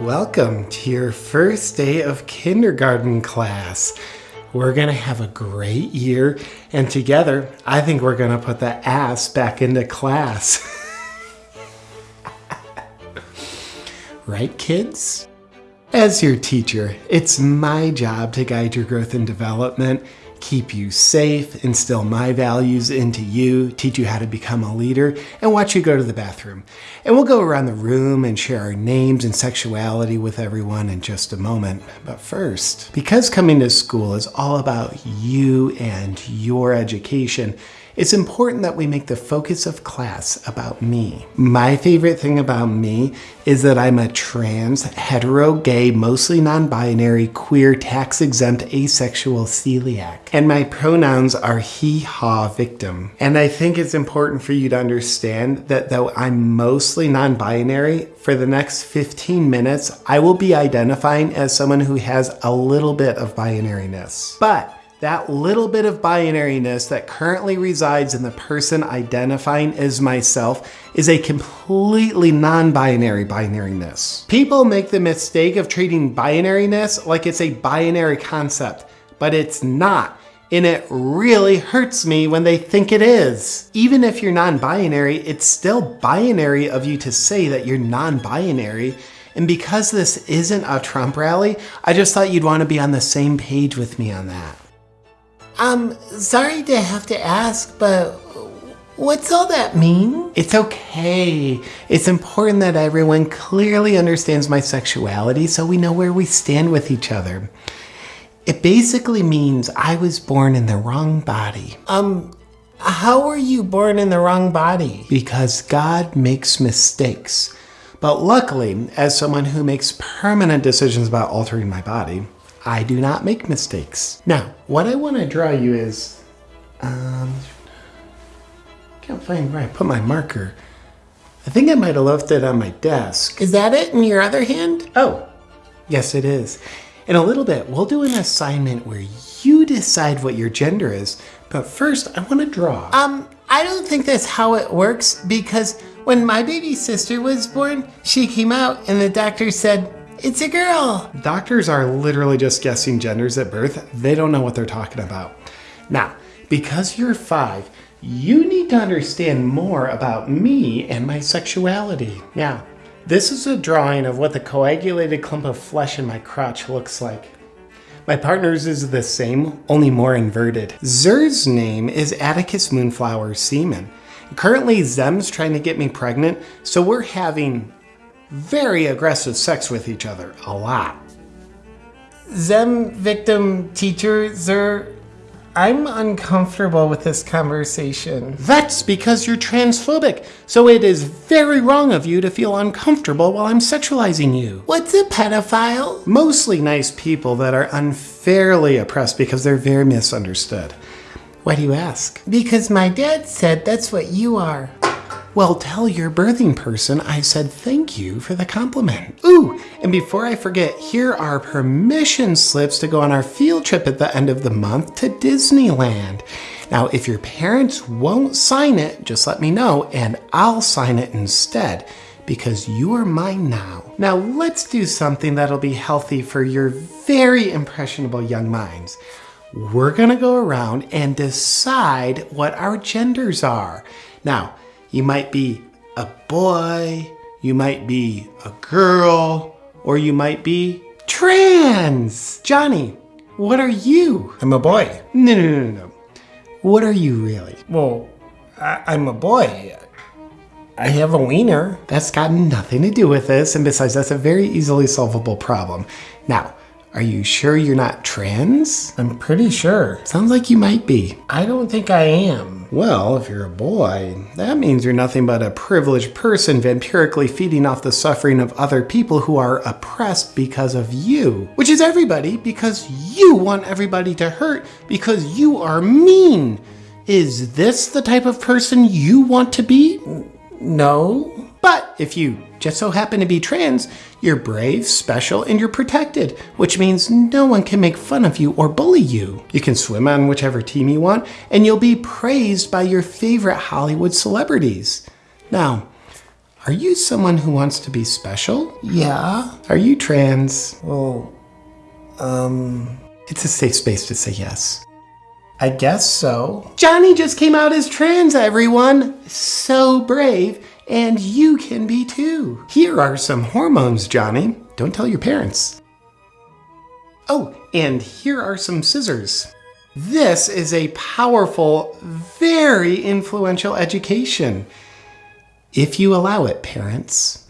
Welcome to your first day of kindergarten class. We're going to have a great year, and together, I think we're going to put the ass back into class. right, kids? As your teacher, it's my job to guide your growth and development keep you safe, instill my values into you, teach you how to become a leader, and watch you go to the bathroom. And we'll go around the room and share our names and sexuality with everyone in just a moment. But first, because coming to school is all about you and your education, it's important that we make the focus of class about me. My favorite thing about me is that I'm a trans, hetero, gay, mostly non-binary, queer, tax-exempt, asexual celiac. And my pronouns are he, ha, victim. And I think it's important for you to understand that though I'm mostly non-binary, for the next 15 minutes, I will be identifying as someone who has a little bit of binariness. But that little bit of binariness that currently resides in the person identifying as myself is a completely non-binary binariness. People make the mistake of treating binariness like it's a binary concept, but it's not. And it really hurts me when they think it is. Even if you're non-binary, it's still binary of you to say that you're non-binary and because this isn't a Trump rally, I just thought you'd want to be on the same page with me on that. Um, sorry to have to ask, but what's all that mean? It's okay. It's important that everyone clearly understands my sexuality so we know where we stand with each other. It basically means I was born in the wrong body. Um, how were you born in the wrong body? Because God makes mistakes. But luckily, as someone who makes permanent decisions about altering my body, I do not make mistakes. Now, what I want to draw you is, um, can't find where I put my marker. I think I might have left it on my desk. Is that it in your other hand? Oh, yes it is. In a little bit, we'll do an assignment where you decide what your gender is, but first I want to draw. Um, I don't think that's how it works because when my baby sister was born, she came out and the doctor said, it's a girl. Doctors are literally just guessing genders at birth. They don't know what they're talking about. Now, because you're five, you need to understand more about me and my sexuality. Now, this is a drawing of what the coagulated clump of flesh in my crotch looks like. My partner's is the same, only more inverted. Zer's name is Atticus Moonflower Semen. Currently, Zem's trying to get me pregnant, so we're having very aggressive sex with each other, a lot. Zem victim teacher Zer, I'm uncomfortable with this conversation. That's because you're transphobic, so it is very wrong of you to feel uncomfortable while I'm sexualizing you. What's a pedophile? Mostly nice people that are unfairly oppressed because they're very misunderstood. Why do you ask? Because my dad said that's what you are. Well, tell your birthing person I said thank you for the compliment. Ooh, and before I forget, here are permission slips to go on our field trip at the end of the month to Disneyland. Now, if your parents won't sign it, just let me know and I'll sign it instead because you are mine now. Now let's do something that'll be healthy for your very impressionable young minds. We're gonna go around and decide what our genders are. Now, you might be a boy, you might be a girl, or you might be trans. Johnny, what are you? I'm a boy. No, no, no, no, no. What are you really? Well, I am a boy. I have a wiener. That's got nothing to do with this, and besides, that's a very easily solvable problem. Now, are you sure you're not trans? I'm pretty sure. Sounds like you might be. I don't think I am. Well, if you're a boy, that means you're nothing but a privileged person vampirically feeding off the suffering of other people who are oppressed because of you. Which is everybody because you want everybody to hurt because you are mean. Is this the type of person you want to be? No. But if you just so happen to be trans, you're brave, special, and you're protected, which means no one can make fun of you or bully you. You can swim on whichever team you want, and you'll be praised by your favorite Hollywood celebrities. Now, Are you someone who wants to be special? Yeah. Are you trans? Well, um, It's a safe space to say yes. I guess so. Johnny just came out as trans, everyone. So brave, and you can be too. Here are some hormones, Johnny. Don't tell your parents. Oh, and here are some scissors. This is a powerful, very influential education. If you allow it, parents.